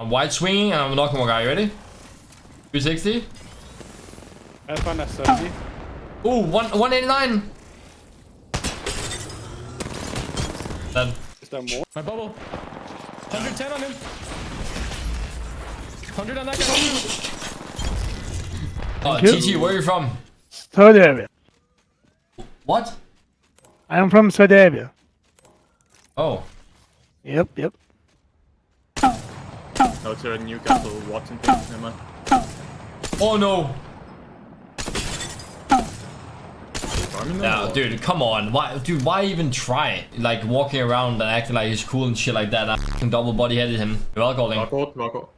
I'm wide swinging and I'm knocking one guy. You ready? 360. I found a 30. Ooh, one, 189. Dead. Is there more? My bubble. 110 on him. 100 on that guy. Oh, you. TT, where are you from? Saudi Arabia. What? I am from Saudi Arabia. Oh. Yep, yep. No, it's a Newcastle Watson thing. Never mind. Oh no. Farming them dude, come on. Why, dude, why even try? Like walking around and acting like he's cool and shit like that. I fucking double body headed him. You're well calling. Rock out, rock out.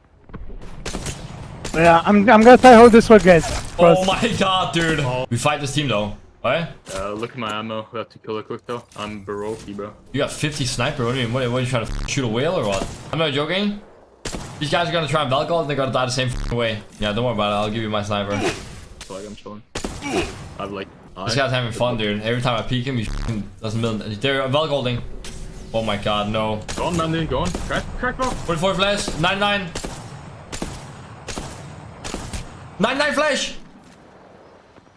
Yeah, I'm, I'm gonna try hold this one, guys. First. Oh my god, dude. We fight this team though. Alright? Uh, look at my ammo. We have to kill it quick though. I'm Baroque, bro. You got 50 sniper. What do you mean? What, what are you trying to shoot a whale or what? I'm not joking. These guys are gonna try and Valk ult and they're gonna die the same way. Yeah, don't worry about it. I'll give you my sniper. So like I'm chilling. I've like. This guy's having fun, dude. Every time I peek him, he doesn't mill. They're Valk ulting. Oh my god, no. Go on, Mandy. Go on. Crack, crack, bro. 44 flash. 99. 99 flash.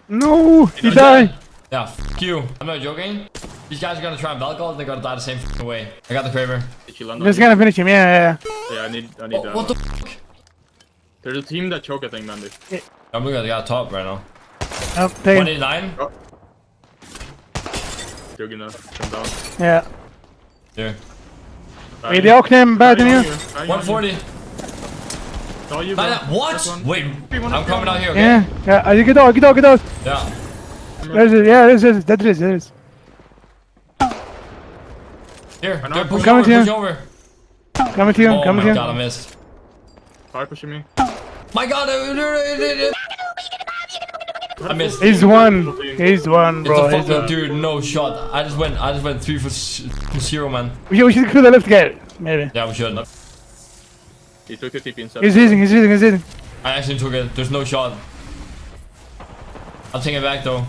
No, he Okay. died. Yeah, fuck you. I'm not joking. These guys are gonna try and Valk ult and they're gonna die the same fucking way. I got the Kraber. Did you land on just gonna finish him. Yeah, yeah, Yeah, I need. I need. Oh, uh, what the fuck? There's a team that choke, I think, Mandy. I'm looking at the guy top right now. yeah. Oh, take him. 189. They're gonna come down. Yeah. Here. Wait, the Ocknam bad than you. 140. Saw you, Nine- bro. What? Wait, I'm coming out here, okay? Yeah, yeah. Uh, get out, get out, get out. Yeah. There's it. Yeah, there's it. That is, that is. Here, they're I'm pushing coming over, to you. pushing over. Coming to you, Oh coming my to god, I you. missed. Fire pushing me. My god, I I missed. He's one. He's one, It's bro. a fucking one. dude, no shot. I just went, I just went three for zero, man. We should, we should kill the left guy. Maybe. Yeah, we should. He took the TP inside. He's eating, he's eating, he's eating. I actually took it. There's no shot. I'll take it back though.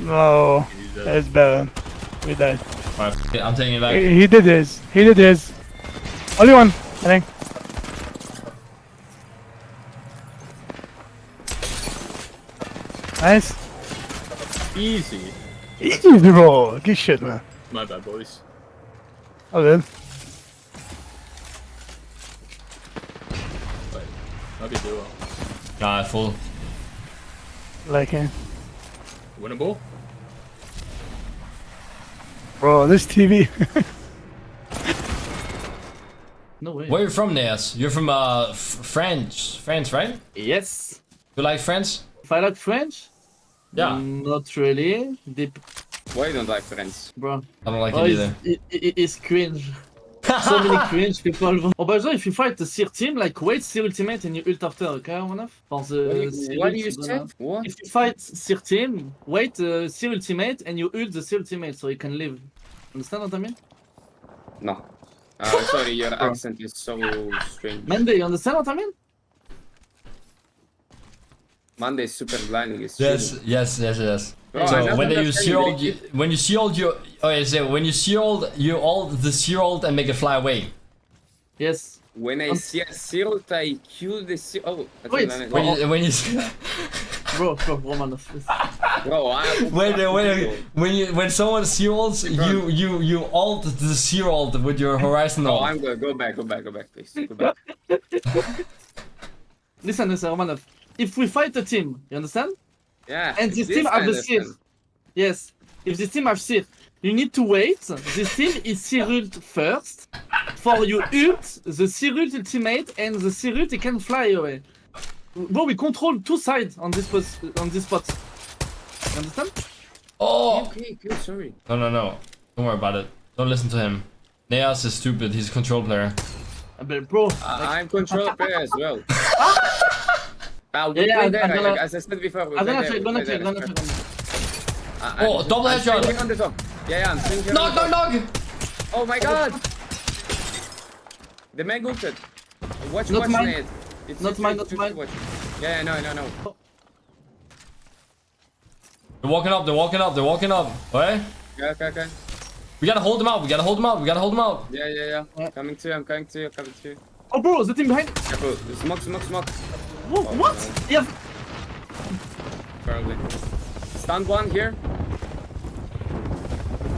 No, He's dead. that's bad. We died. Alright, I'm taking it back. He, he did this. He did this. Only one, I think. Nice. Easy. Easy, bro. Good shit, man. My bad, boys. Oh, good. Wait. Might be duo. Nah, full. Like it. Winnable? Bro, this TV. No way. Where you from, Neas? You're from uh France, France, right? Yes. You like France? If I like French? Yeah. Mm, Not really. Deep, Why you don't like friends? bro. I don't like Oh, it it's, either. it, it, it's cringe. So many cringe people. Oh, by the way, if you fight the Seer team, like wait Seer ultimate and you ult after, okay, one off? For What the do you, Seer what do you say? What? If you fight Seer team, wait uh, Seer ultimate and you ult the Seer ultimate so you can live. Understand what I mean? No. Uh, sorry, your accent is so strange. Mandy, you understand what I mean? Monday is super blinding. It's Yes, yes, yes, yes. Bro, I so don't when you understand sealed, you. you, when you sealed, you okay. So when you sealed, you ult the sealed and make it fly away. Yes. When I Um, see a Cyril, I kill the Cyril. Oh, Wait, don't know. When you when you Bro, bro, Romanov. bro, I when when when you when someone seals, you you you ult the sealed with your horizon No, ult. I'm good. Go back, go back, go back, please. Go back. Listen, listen, Romanov. If we fight a team, you understand? Yeah. And this this team have the Seer. understand. Yes. If this team have Seer, you need to wait. This team is Seer ult first. For you ult, the Seer ultimate, and the Seer ult, it can fly away. Bro, we control two sides on this pos on this spot. You understand? Oh Okay, good, sorry. no no no! Don't worry about it. Don't listen to him. Neas is stupid. He's a control player. Uh, But bro, I- I'm control player as well. We Yeah, yeah, play I'm there, gonna- as I said before. We I'm gonna check, gonna check, gonna check. I- I- Oh, double I'm headshot. on the top. Yeah, yeah, I'm swinging Knock knock knock! Oh my god! The man ulted. Watch, Not watch mine. Nate. It's Not it's- mine, it's not just mine. watch. Yeah, yeah, no, no, no. They're walking up. They're walking up. They're walking up. Okay. Yeah, okay, okay. We gotta hold them out. We gotta hold them out. We gotta hold them out. Yeah, yeah, yeah. Yeah. Coming to you, I'm coming to you, coming to you. Oh, bro, is the team behind. Careful. Smoke, smoke, smoke. Whoa, Oh, what? no. Yeah. Probably. Stand one here.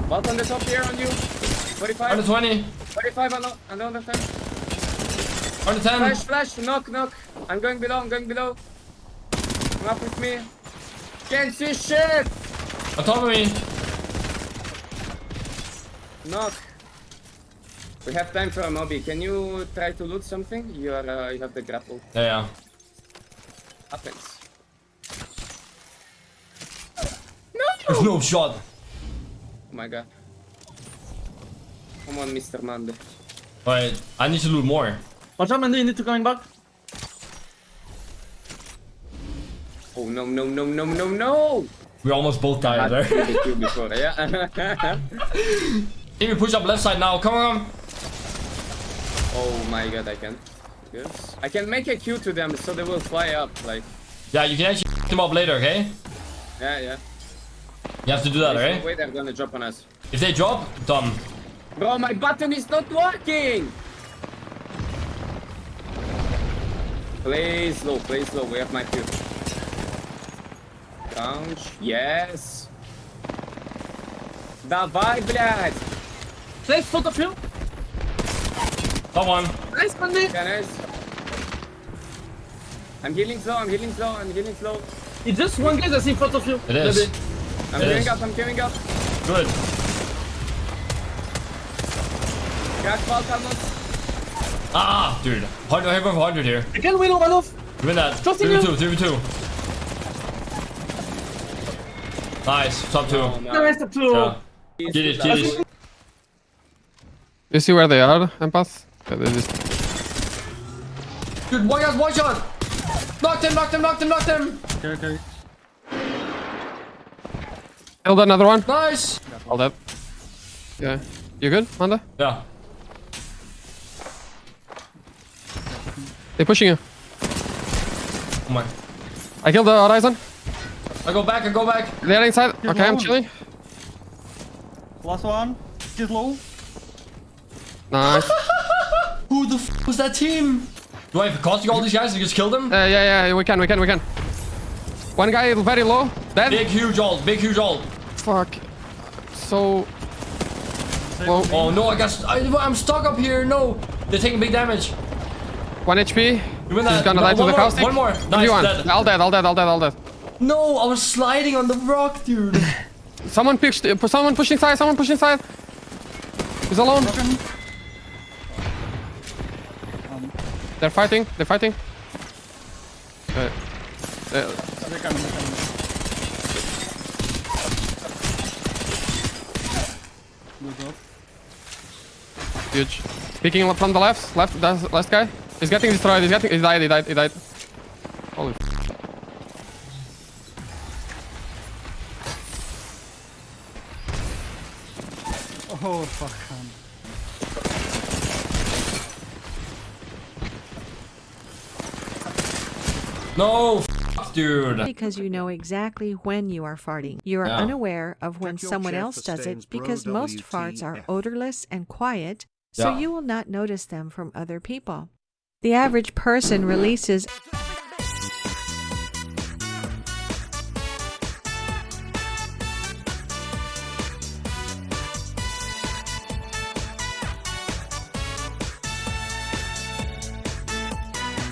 Vault on the top here on you. 45. 120. 45 on the, on the other side. 110. Flash, flash, knock, knock. I'm going below, I'm going below. Come up with me. Can't see shit! On top of me. Knock. We have time for a mobby. Can you try to loot something? You are, uh, you have the grapple. Yeah, yeah. Happens. There's no shot. Oh my god. Come on, Mr. Mande. Wait, I need to loot more. Watch out, Mandy, you need to coming back. Oh no, no, no, no, no, no! We almost both died there. killed the before, yeah? Can we push up left side now? Come on. oh my god, I can Good. I can make a Q to them so they will fly up, like. Yeah, you can actually them up later, okay? Yeah, yeah. You have to do that, There's no right? way they're gonna drop on us. If they drop, done. Bro, my button is not working! Play slow, play slow. We have my Q. Couch. Yes. Давай, блядь! Nice photo film. Top on. Nice, Mandy. Guys. I'm healing slow, I'm healing slow, I'm healing slow. It's just one guy that's in front of you. It is. Maybe. I'm It queuing is. up, I'm queuing up. Good. Crack ball, Carlos. Ah, dude. 100, I have 100 here. You can win one off. Win that. Trust in 3v2, 3v2. Nice. Top two. Oh, no. Nice, top two. Yeah. Get it, get it. You see where they are, Empath? Yeah, they just... Dude, one guy's one shot. Knocked him, knocked him, knocked him, knocked him. Okay, okay. Killed another one. Nice. Hold up. Yeah. You good, Manda? Yeah. They're pushing you. Oh my. I killed the Horizon. I go back, I go back. They're inside. Here's okay, I'm chilling. Last one. Get low. Nice. Who the f was that team? Do I have to cost all these guys and just kill them? Uh, yeah, yeah, we can, we can, we can. One guy very low. Dead. Big, huge ult, big, huge ult. Fuck. So... Well, Oh no, I got. I, I'm stuck up here. No, they're taking big damage. 1 HP. He's that. gonna No, die to one the more, caustic. One more. Nice. Everyone. Dead. All dead, all dead, all dead, all dead. No, I was sliding on the rock, dude. Someone pushed, uh, someone push inside, someone push inside. He's alone. They're fighting, they're fighting. Uh, uh, They're coming, they're coming. Huge. Picking up from the left, left, that's last guy. He's getting destroyed, he's getting, he died, he died, he died. Holy Oh, fuck. No, f dude. because you know exactly when you are farting. You are Yeah. unaware of when someone else does it because most farts are odorless and quiet, so Yeah. you will not notice them from other people. The average person releases